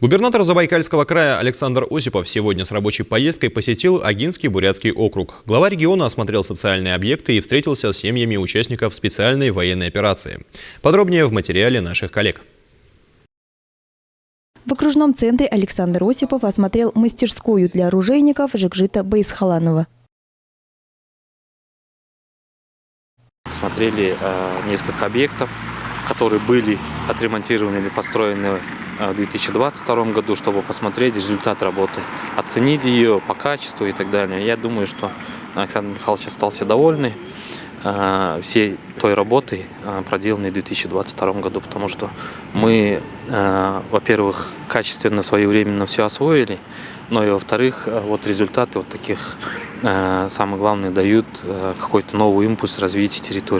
Губернатор Забайкальского края Александр Осипов сегодня с рабочей поездкой посетил Агинский бурятский округ. Глава региона осмотрел социальные объекты и встретился с семьями участников специальной военной операции. Подробнее в материале наших коллег. В окружном центре Александр Осипов осмотрел мастерскую для оружейников Жекжита Бейсхаланова. Смотрели э, несколько объектов, которые были отремонтированы или построены в 2022 году, чтобы посмотреть результат работы, оценить ее по качеству и так далее. Я думаю, что Александр Михайлович остался довольный э, всей той работой, э, проделанной в 2022 году, потому что мы, э, во-первых, качественно своевременно все освоили, но и во-вторых, вот результаты вот таких, самое главное, дают какой-то новый импульс развития территории.